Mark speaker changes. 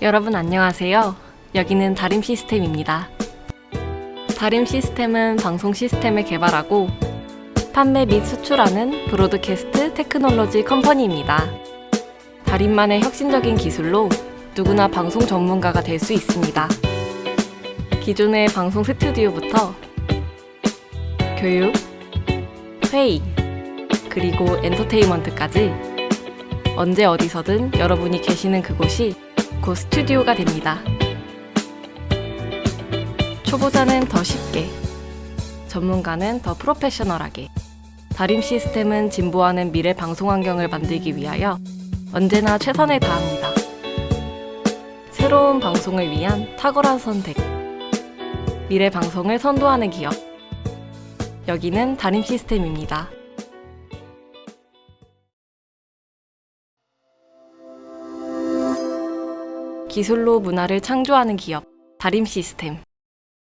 Speaker 1: 여러분 안녕하세요. 여기는 다림 시스템입니다. 다림 시스템은 방송 시스템을 개발하고 판매 및 수출하는 broadcast technology company입니다. 다림만의 혁신적인 기술로 누구나 방송 전문가가 될 수 있습니다. 기존의 방송 스튜디오부터 교육, 회의, 그리고 엔터테인먼트까지 언제 어디서든 여러분이 계시는 그곳이 곧 스튜디오가 됩니다. 초보자는 더 쉽게, 전문가는 더 프로페셔널하게, 다림 시스템은 진보하는 미래 방송 환경을 만들기 위하여 언제나 최선을 다합니다. 새로운 방송을 위한 탁월한 선택. 미래 방송을 선도하는 기업. 여기는 다림 시스템입니다. 기술로 문화를 창조하는 기업. 다림 시스템.